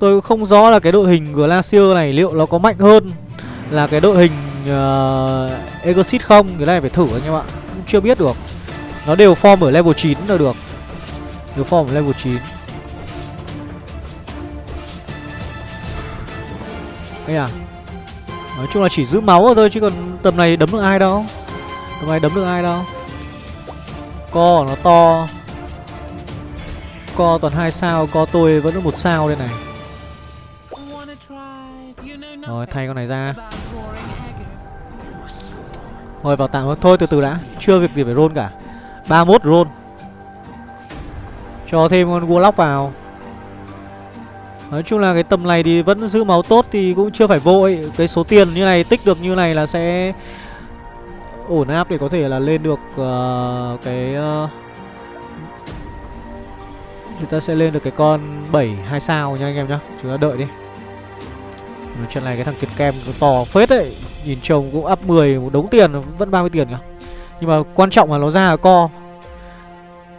Tôi không rõ là cái đội hình Glacier này liệu nó có mạnh hơn là cái đội hình uh, Exit không? Cái này phải thử anh em ạ. Cũng chưa biết được. Nó đều form ở level 9 là được. Đều form ở level 9 Đây à Nói chung là chỉ giữ máu thôi chứ còn tầm này đấm được ai đâu. Tầm này đấm được ai đâu. Co nó to. Co toàn hai sao Co tôi vẫn được một sao đây này rồi thay con này ra. Rồi vào tạm thôi. Từ từ đã. Chưa việc gì phải roll cả. 31 roll. Cho thêm con Warlock vào. Nói chung là cái tầm này thì vẫn giữ máu tốt thì cũng chưa phải vội Cái số tiền như này tích được như này là sẽ ổn áp để có thể là lên được uh, cái uh, chúng ta sẽ lên được cái con 7 2 sao nha anh em nhá. Chúng ta đợi đi. Trận này cái thằng kiệt kem to phết đấy. Nhìn trông cũng up 10 một đống tiền, Vẫn 30 tiền cả Nhưng mà quan trọng là nó ra là co.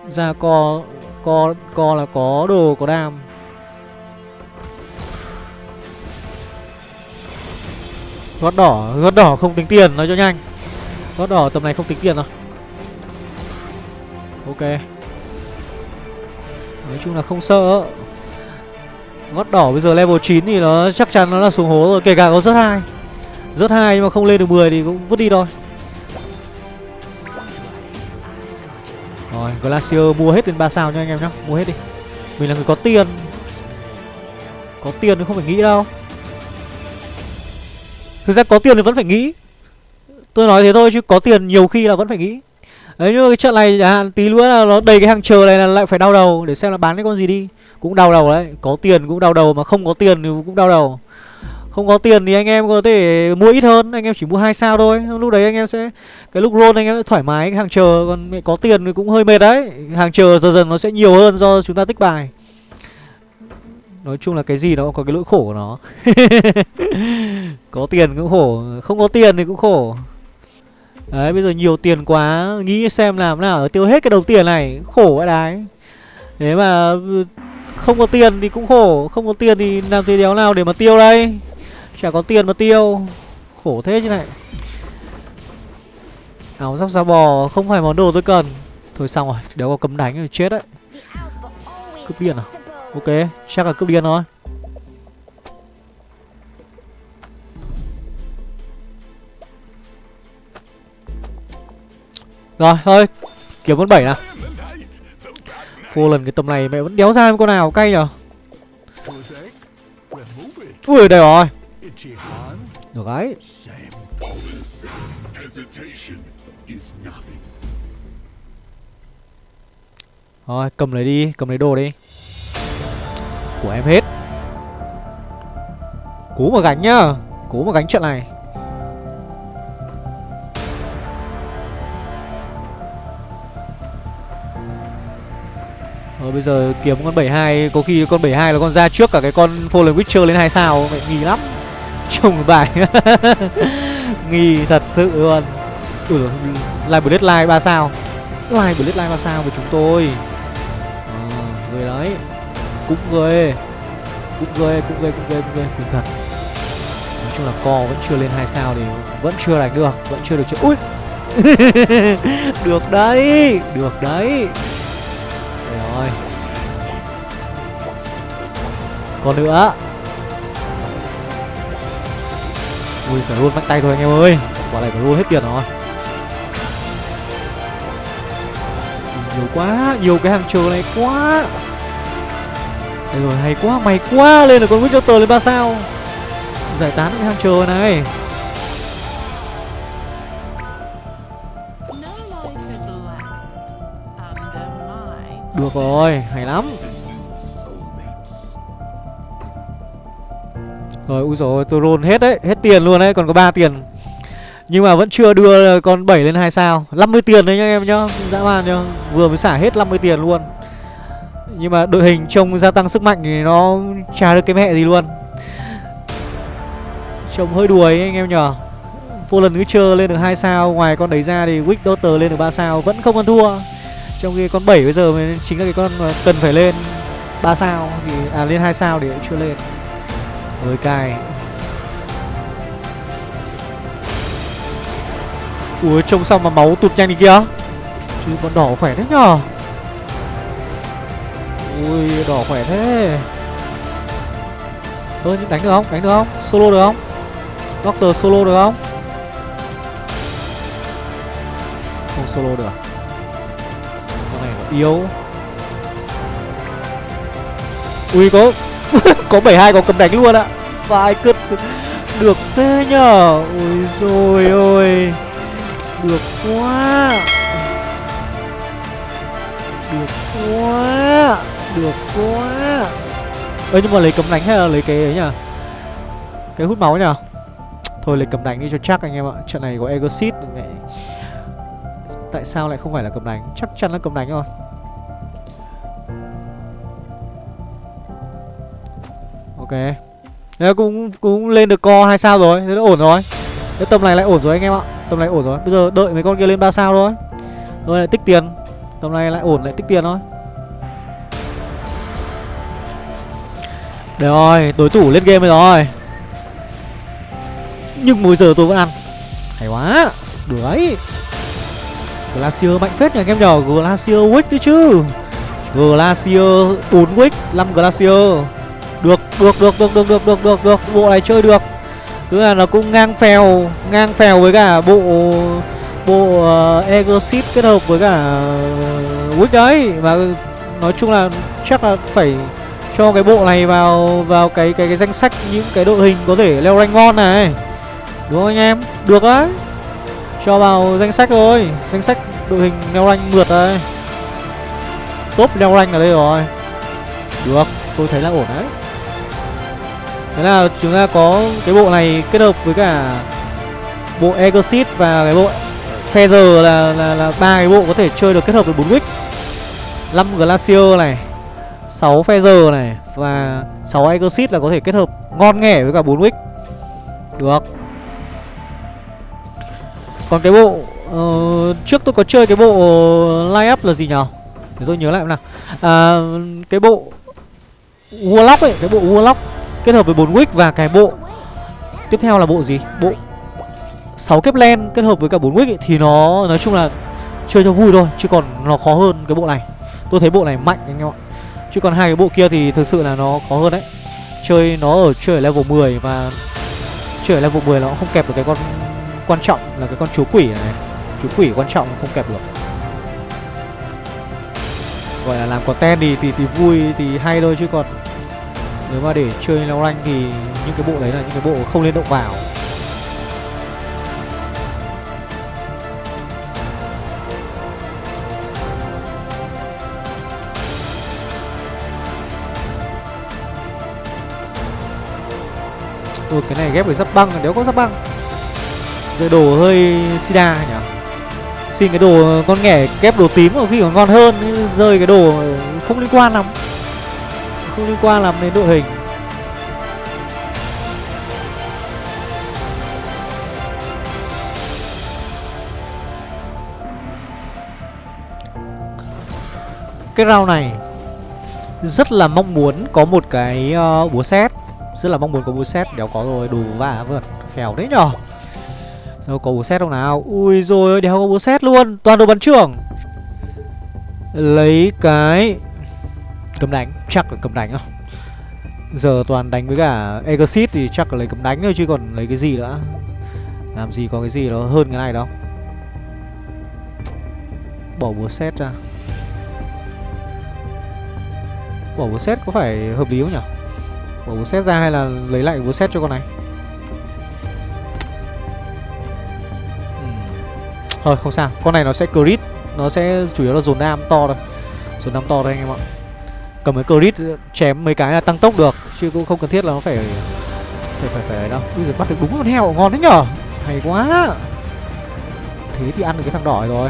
Ra co Co co là có đồ, có đam. Gót đỏ Gót đỏ không tính tiền, nói cho nhanh. Gót đỏ tầm này không tính tiền rồi Ok. Nói chung là không sợ. Gót đỏ. Bây giờ level 9 thì nó chắc chắn nó là xuống hố rồi, Kể cả có rớt hai. Rớt hai nhưng mà không lên được 10 thì cũng vứt đi thôi. Rồi, Glacier mua hết đến 3 sao nha anh em nhá. Mua hết đi. Mình là người có tiền. Có tiền thì không phải nghĩ đâu. Thực ra có tiền thì vẫn phải nghĩ. Tôi nói thế thôi chứ có tiền nhiều khi là vẫn phải nghĩ. Đấy nhưng mà cái trận này à, tí nữa là nó đầy cái hàng chờ này là lại phải đau đầu Để xem là bán cái con gì đi. Cũng đau đầu đấy Có tiền cũng đau đầu mà không có tiền thì cũng đau đầu. Không có tiền thì anh em có thể mua ít hơn Anh em chỉ mua hai sao thôi. Lúc đấy anh em sẽ Cái lúc roll anh em sẽ thoải mái cái hàng chờ Còn có tiền thì cũng hơi mệt đấy. Hàng chờ dần dần nó sẽ nhiều hơn do chúng ta tích bài. Nói chung là cái gì nó cũng có cái lỗi khổ của nó. Có tiền cũng khổ Không có tiền thì cũng khổ. Đấy, bây giờ nhiều tiền quá, Nghĩ xem làm nào tiêu hết cái đồng tiền này, Khổ quá đấy. Thế mà ừ, không có tiền thì cũng khổ, Không có tiền thì làm thế đéo nào để mà tiêu đây? Chả có tiền mà tiêu, Khổ thế chứ này. Áo giáp da bò, không phải món đồ tôi cần. Thôi xong rồi Đéo có cấm đánh rồi chết đấy. Cướp điên à? Ok, chắc là cướp điên thôi. Rồi, thôi. Kiếm con bảy nào. Vô lần cái tầm này mẹ vẫn đéo ra con nào, cay nhở? Ui, đây rồi. Được đấy. Rồi cầm lấy đi, Cầm lấy đồ đi. Của em hết. Cố mà gánh nhá. Cố mà gánh chuyện này. Rồi bây giờ kiếm con 72 Có khi con 72 là con ra trước cả cái con Fallen Witcher lên 2 sao. Mẹ nghi lắm. Trùng bài. Nghi thật sự luôn. Ui dồi Live Bloodline 3 sao. Live Bloodline 3 sao của chúng tôi. À, Người đấy. Cũng ghê. Cũng ghê, cũng ghê, cũng ghê, cũng ghê. Cũng thật Nói chung là co vẫn chưa lên 2 sao thì Vẫn chưa đánh được. Vẫn chưa được chơi. Ui! Được đấy! Được đấy! Rồi. Còn nữa. Ui, phải luôn bắt tay thôi anh em ơi. Quả này phải luôn hết tiền rồi. Nhiều quá, Nhiều cái hàng chờ này quá. Đây rồi, hay quá Mày quá. Lên được con Witcher lên ba sao. Giải tán cái hàng chờ này. Được rồi, hay lắm. Rồi, ui rồi, tôi roll hết đấy, hết tiền luôn đấy, còn có 3 tiền. Nhưng mà vẫn chưa đưa con 7 lên 2 sao. 50 tiền đấy nhá em nhá, dã man nhá. Vừa mới xả hết 50 tiền luôn. Nhưng mà đội hình trông gia tăng sức mạnh thì nó chả được cái mẹ gì luôn. Trông hơi đuối anh em nhở. Vô lần cứ chơi lên được 2 sao Ngoài con đấy ra thì Wick Daughter lên được 3 sao Vẫn không ăn thua. Trong khi con 7 bây giờ mới chính là cái con cần phải lên 3 sao thì À lên 2 sao để chưa lên mới cài Ui trông sao mà máu tụt nhanh đi kia Chứ con đỏ khỏe thế nhở Ui, đỏ khỏe thế Ơ, nhưng đánh được không? Đánh được không? Solo được không? Doctor solo được không? Không solo được à? Yếu. Ui, có Có 72 có cầm đánh luôn ạ. Vài cứt Được thế nhở? Ui rồi ôi, Được quá. Được quá Được quá. Ơ, nhưng mà lấy cấm đánh hay là lấy cái ấy nhỉ Cái hút máu nhỉ Thôi, lấy cầm đánh đi cho chắc anh em ạ. Trận này có Exit này. Tại sao lại không phải là cầm đánh? Chắc chắn là cầm đánh rồi. Ok. Thế cũng cũng lên được co hai sao rồi. Thế là ổn rồi. Thế tầm này lại ổn rồi anh em ạ. Tầm này ổn rồi. Bây giờ đợi mấy con kia lên 3 sao thôi. Rồi lại tích tiền. Tầm này lại ổn, lại tích tiền thôi. Được rồi, Đối thủ lên game rồi. Nhưng mỗi giờ tôi vẫn ăn. Hay quá. Được đấy. Glacier mạnh phết nhỉ anh em nhờ Glacier Wick đấy chứ. Glacier 4 Wick 5 Glacier. Được, được, được, được, được, được, được, được, được. Bộ này chơi được. Tức là nó cũng ngang phèo Ngang phèo với cả bộ Bộ ờ, uh, Exit kết hợp với cả ờ, Wick đấy. Và nói chung là chắc là phải cho cái bộ này vào vào cái cái cái danh sách những cái đội hình có thể leo rank ngon này. Đúng không anh em? Được đấy cho vào danh sách rồi danh sách đội hình leo rank mượt đây. Top leo rank ở đây rồi. Được, tôi thấy là ổn đấy. Thế là chúng ta có cái bộ này kết hợp với cả bộ Exit và cái bộ Feather là là là ba cái bộ có thể chơi được kết hợp với bốn wick. 5 Glacier này 6 Feather này Và 6 Exit là có thể kết hợp ngon nghẻ với cả 4 wick. Được. Còn cái bộ uh, Trước tôi có chơi cái bộ line up là gì nhở Để tôi nhớ lại nào. À, Cái bộ Warlock ấy Cái bộ Warlock Kết hợp với 4 wick và cái bộ Tiếp theo là bộ gì? Bộ 6 kép len kết hợp với cả 4 wick ấy, Thì nó nói chung là Chơi cho vui thôi Chứ còn nó khó hơn cái bộ này. Tôi thấy bộ này mạnh anh em ạ. Chứ còn hai cái bộ kia thì thực sự là nó khó hơn đấy. Chơi nó ở chơi ở level 10 và Chơi ở level 10 nó không kẹp được cái con quan trọng là cái con chú quỷ này. Chú quỷ quan trọng không kẹp được. Gọi là làm content thì, thì, thì vui thì hay thôi chứ còn Nếu mà để chơi leo rank thì những cái bộ đấy là những cái bộ không nên động vào. Ôi cái này ghép với giáp băng nếu có giáp băng. Giờ đồ hơi sida nhỉ? Xin cái đồ con nghẻ kép đồ tím ở khi còn ngon hơn Rơi cái đồ không liên quan lắm. Không liên quan lắm đến đội hình. Cái round này Rất là mong muốn có một cái uh, búa xét rất là mong muốn có búa xét Đéo có rồi đủ vả vượt Khéo đấy nhở? Đâu có búa xét không nào. Ui rồi đéo có búa xét luôn. Toàn đồ bắn trưởng. Lấy cái Cầm đánh. Chắc là cầm đánh không Giờ toàn đánh với cả Exit thì chắc là lấy cầm đánh thôi, Chứ còn lấy cái gì nữa? Làm gì có cái gì nó hơn cái này đâu. Bỏ búa xét ra. Bỏ búa xét có phải hợp lý không nhỉ? Bỏ búa xét ra hay là lấy lại búa xét cho con này? Thôi, không sao. Con này nó sẽ crit. Nó sẽ chủ yếu là dồn nam to thôi. Dồn nam to thôi anh em ạ. Cầm cái crit chém mấy cái là tăng tốc được, Chứ cũng không cần thiết là nó phải phải phải phải đâu. Bây giờ bắt được đúng con heo ngon đấy nhở? Hay quá. Thế thì ăn được cái thằng đỏ rồi.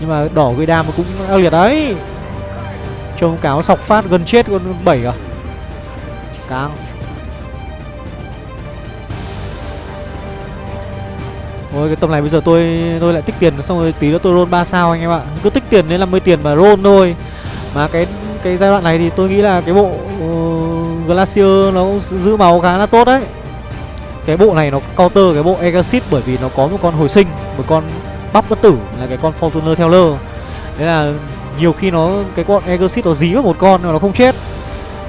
Nhưng mà đỏ gây đam cũng ác liệt đấy. Trông cáo sọc phát gần chết con bảy à. Càng Ôi cái tầm này bây giờ tôi tôi lại tích tiền xong rồi tí nữa tôi roll 3 sao anh em ạ. Cứ tích tiền đến 50 tiền mà roll thôi. Mà cái cái giai đoạn này thì tôi nghĩ là cái bộ uh, Glacier nó cũng giữ máu khá là tốt đấy. Cái bộ này nó counter cái bộ Exit bởi vì nó có một con hồi sinh, một con bắp bất tử là cái con Fortuner Teller. lơ. Đấy là nhiều khi nó cái con Exit nó dí vào một con nhưng mà nó không chết.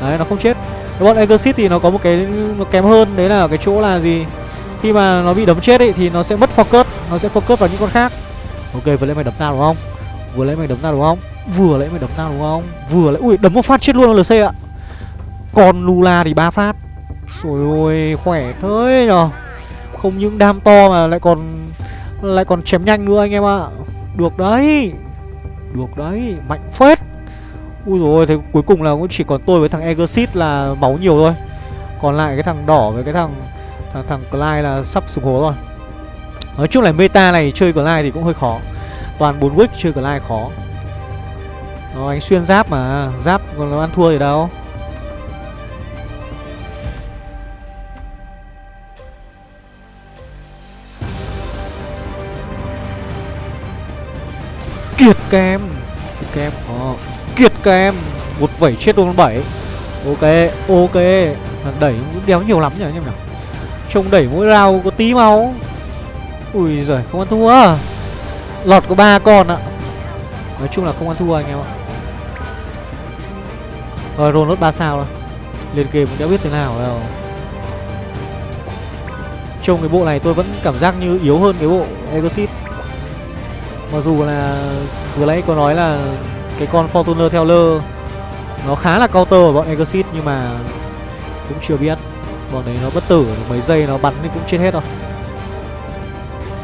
Đấy nó không chết. Cái bọn Exit thì nó có một cái nó kém hơn đấy là cái chỗ là gì? Khi mà nó bị đấm chết ấy thì nó sẽ mất focus, nó sẽ focus vào những con khác. Ok, vừa lấy mày đấm tao đúng không? Vừa lấy mày đấm tao đúng không? Vừa lấy mày đấm tao đúng không? Vừa lấy, ui, đấm một phát chết luôn lc ạ. Còn lula thì ba phát. Rồi ôi, khỏe thế nhở? Không những đam to mà lại còn lại còn chém nhanh nữa anh em ạ. Được đấy. Được đấy, mạnh phết. Ui rồi thế cuối cùng là cũng chỉ còn tôi với thằng Egersit là máu nhiều thôi. Còn lại cái thằng đỏ với cái thằng thằng, thằng Clyde là sắp sụp hố rồi. Nói chung là meta này chơi Clyde thì cũng hơi khó. Toàn 4 wick chơi Clyde khó. Đó, anh xuyên giáp mà. Giáp còn nó ăn thua gì đâu. Kiệt kem Kiệt kem Ờ. Kiệt kem Một vẩy chết luôn bảy. Ok Ok. Đẩy cũng đéo nhiều lắm nhỉ anh em nào Trông đẩy mỗi rau có tí máu. Ui giời, không ăn thua Lọt có ba con ạ. Nói chung là không ăn thua anh em ạ. Rồi, roll nốt 3 sao rồi Lên game cũng đã biết thế nào đâu Trông cái bộ này tôi vẫn cảm giác như yếu hơn cái bộ Exit Mặc dù là vừa nãy có nói là cái con Fortuner Teller Nó khá là counter ở bọn Exit nhưng mà cũng chưa biết con đấy nó bất tử, mấy giây nó bắn thì cũng chết hết rồi.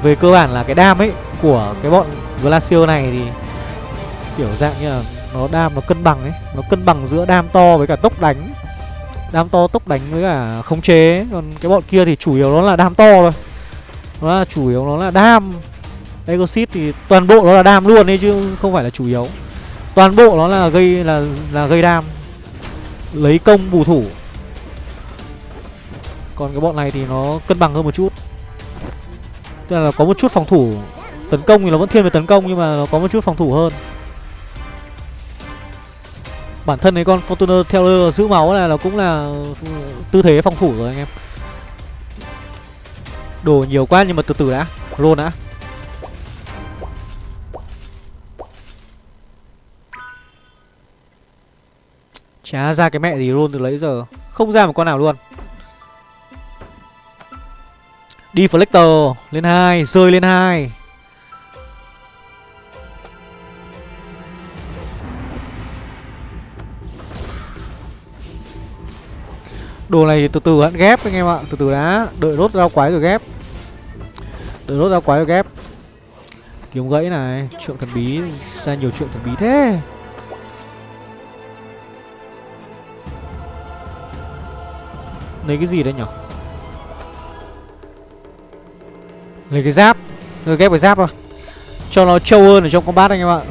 Về cơ bản là cái đam ấy Của cái bọn Glacier này thì Kiểu dạng như là Nó đam nó cân bằng ấy, Nó cân bằng giữa đam to với cả tốc đánh. Đam to tốc đánh với cả khống chế Còn cái bọn kia thì chủ yếu nó là đam to thôi. Nó là chủ yếu nó là đam. Exit thì toàn bộ nó là đam luôn ấy chứ không phải là chủ yếu. Toàn bộ nó là gây, là là gây đam. Lấy công bù thủ còn cái bọn này thì nó cân bằng hơn một chút. Tức là có một chút phòng thủ Tấn công thì nó vẫn thiên về tấn công, Nhưng mà nó có một chút phòng thủ hơn. Bản thân cái con Fortuner theo giữ máu này nó cũng là tư thế phòng thủ rồi anh em. Đồ nhiều quá nhưng mà từ từ đã, Roll đã. Chả ra cái mẹ gì roll từ lấy giờ. Không ra một con nào luôn. Deflector lên 2, rơi lên 2. Đồ này từ từ hãy ghép anh em ạ, từ từ đã, đợi rốt rau quái rồi ghép. Đợi rốt rau quái rồi ghép. Kiếm gãy này, chuyện thần bí ra nhiều chuyện thần bí thế. Lấy cái gì đấy nhỉ? Lấy cái giáp. Rồi ghép cái giáp thôi. Cho nó trâu hơn ở trong combat anh em ạ.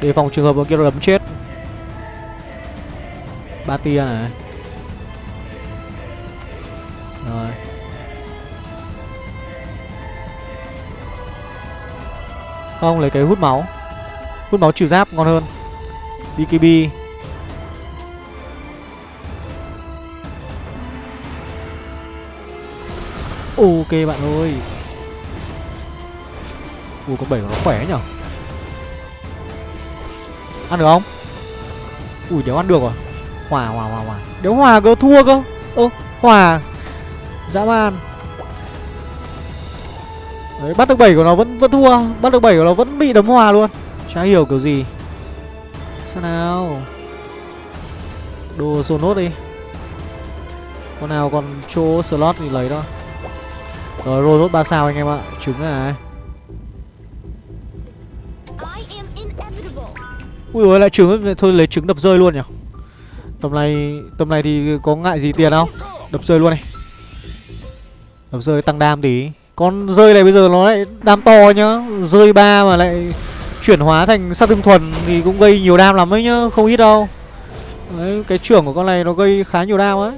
Để phòng trường hợp bọn kia nó đấm chết. Ba tia này. Rồi. Không, lấy cái hút máu. Hút máu trừ giáp ngon hơn. BKB Ok bạn ơi. Ui, con bảy của nó khỏe nhở? Ăn được không? Ui, đéo ăn được rồi Hòa hòa hòa hòa. Đéo hòa cơ, thua cơ. Ơ, hòa. Dã man. Đấy, bắt được bảy của nó vẫn vẫn thua. Bắt được bảy của nó vẫn bị đấm hòa luôn. Chả hiểu kiểu gì. Sao nào? Đồ dồn nốt đi. Con nào còn chỗ slot thì lấy đó rồi nốt 3 sao anh em ạ. Trứng này Ui ôi lại trứng Thôi lấy trứng đập rơi luôn nhỉ? Tầm này Tầm này thì có ngại gì tiền không Đập rơi luôn này. Đập rơi tăng đam tí. Con rơi này bây giờ nó lại đam to nhá. Rơi ba mà lại chuyển hóa thành sát thương thuần Thì cũng gây nhiều đam lắm ấy nhá. Không ít đâu. Đấy, cái trưởng của con này nó gây khá nhiều đam ấy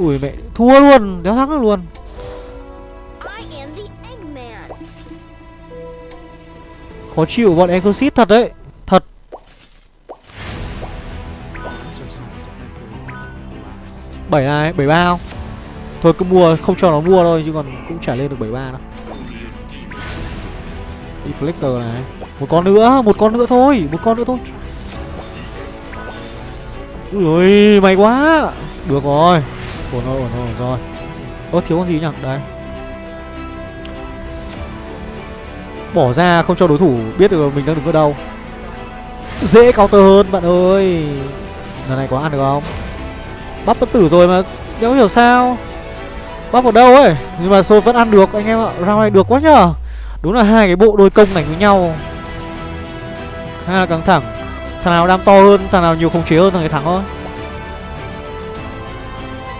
Ui mẹ, thua luôn, đéo thắng được luôn. Khó chịu bọn Exorcist thật đấy Thật. Bảy này, bảy ba không? Thôi cứ mua, không cho nó mua thôi Chứ còn cũng chả lên được bảy ba đâu. Deflector này. Một con nữa, một con nữa thôi Một con nữa thôi. Ui may quá. Được rồi Ổn rồi, ổn rồi, ổn rồi Ơ, thiếu con gì nhỉ? Đấy. Bỏ ra không cho đối thủ biết được mình đang đứng ở đâu. Dễ counter hơn bạn ơi. Lần này có ăn được không? Bắp bất tử rồi mà Đéo hiểu sao. Bắp ở đâu ấy? Nhưng mà Sôi vẫn ăn được anh em ạ. Round này được quá nhở Đúng là hai cái bộ đôi công này với nhau. Khá là căng thẳng. Thằng nào đam to hơn Thằng nào nhiều khống chế hơn thằng ấy thắng thôi.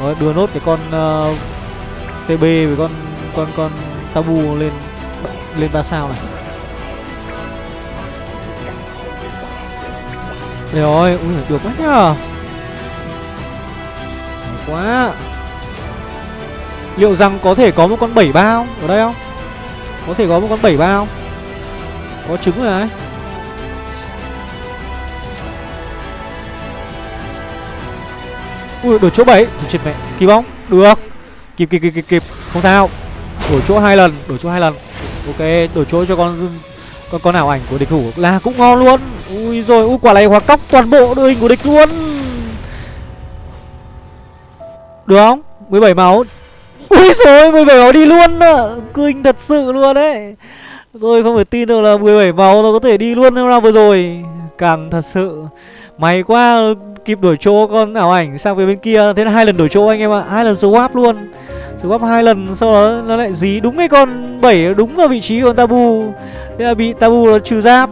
Rồi đưa nốt cái con ờ, uh, TB với con con con Tabu lên lên ba sao này. Đấy rồi, ui được quá nhá, quá. Liệu rằng có thể có một con bảy bao ở đây không? Có thể có một con bảy bao. Có trứng rồi đấy Ui đổi chỗ 7 Chết mẹ. Kịp không? Được. Kịp kịp kịp kịp kịp. Không sao. Đổi chỗ hai lần, Đổi chỗ hai lần. Ok, đổi chỗ cho con con con ảo ảnh của địch thủ là cũng ngon luôn. Ui rồi, ui, quả này hóa cóc toàn bộ đội hình của địch luôn. Được không? 17 máu. Ui rồi 17 máu đi luôn. À kinh thật sự luôn đấy. Rồi không phải tin được là 17 máu nó có thể đi luôn nào vừa rồi. Càng thật sự may quá, kịp đổi chỗ con ảo ảnh sang về bên kia. Thế là hai lần đổi chỗ anh em ạ. Hai lần swap luôn. Swap hai lần, sau đó nó lại dí đúng cái con bảy đúng vào vị trí của con tabu. Thế là bị tabu nó trừ giáp.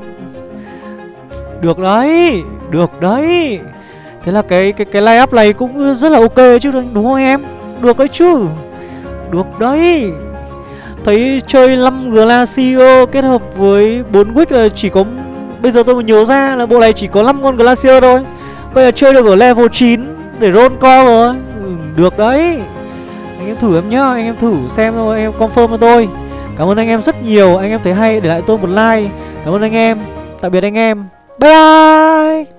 Được đấy được đấy. Thế là cái cái cái line up này cũng rất là ok chứ, đúng không em? Được đấy chứ. Được đấy. Thấy chơi 5 Glacio kết hợp với 4 wick là chỉ có bây giờ tôi mới nhớ ra là bộ này chỉ có 5 con glacier thôi. Bây giờ chơi được ở level 9 để roll co rồi. Ừ, được đấy. Anh em thử em nhá anh em thử xem thôi anh em confirm cho tôi. Cảm ơn anh em rất nhiều anh em thấy hay để lại tôi một like. Cảm ơn anh em. Tạm biệt anh em. Bye bye!